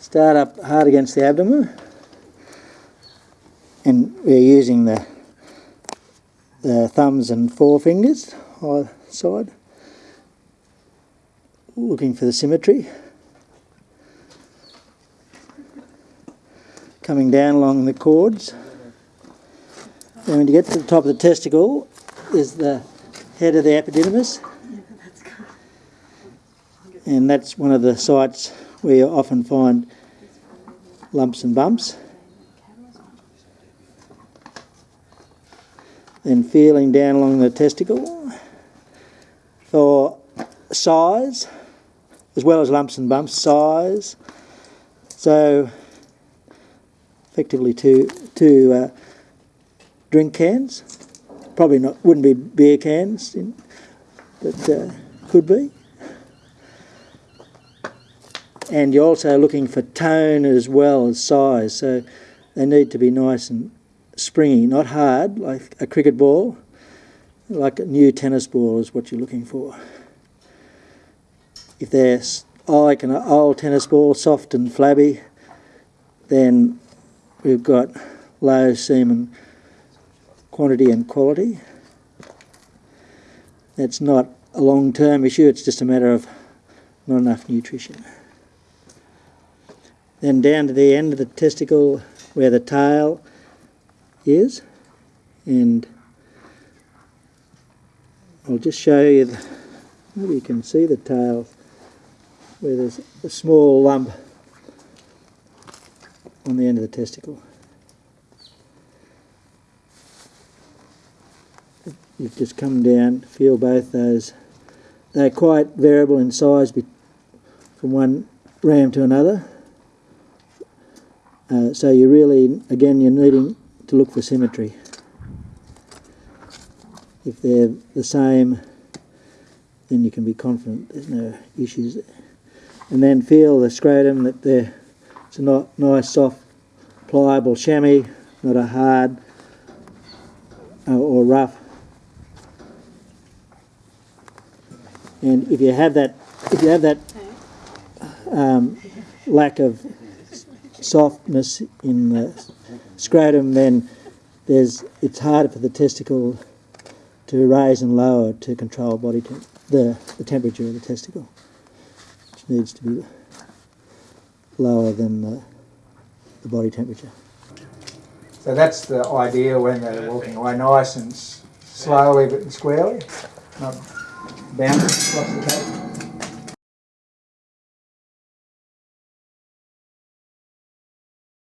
Start up hard against the abdomen. And we're using the, the thumbs and forefingers either side. Looking for the symmetry. Coming down along the cords. And when you get to the top of the testicle, is the head of the epididymis. And that's one of the sites you often find lumps and bumps. Then feeling down along the testicle for size, as well as lumps and bumps, size. So, effectively, two, two uh, drink cans. Probably not, wouldn't be beer cans, but uh, could be. And you're also looking for tone as well as size, so they need to be nice and springy, not hard like a cricket ball, like a new tennis ball is what you're looking for. If they're like an old tennis ball, soft and flabby, then we've got low semen quantity and quality. That's not a long term issue, it's just a matter of not enough nutrition. Then down to the end of the testicle where the tail is, and I'll just show you, the, maybe you can see the tail where there's a small lump on the end of the testicle. You've just come down, feel both those. They're quite variable in size from one ram to another. Uh, so you really, again, you're needing to look for symmetry. If they're the same, then you can be confident there's no issues. And then feel the scrotum that they're, it's a not nice, soft, pliable chamois, not a hard uh, or rough. And if you have that, if you have that um, lack of softness in the scrotum, then there's it's harder for the testicle to raise and lower to control body the, the temperature of the testicle, which needs to be lower than the, the body temperature. So that's the idea when they're walking away, nice and slowly but squarely, not bouncing across the table.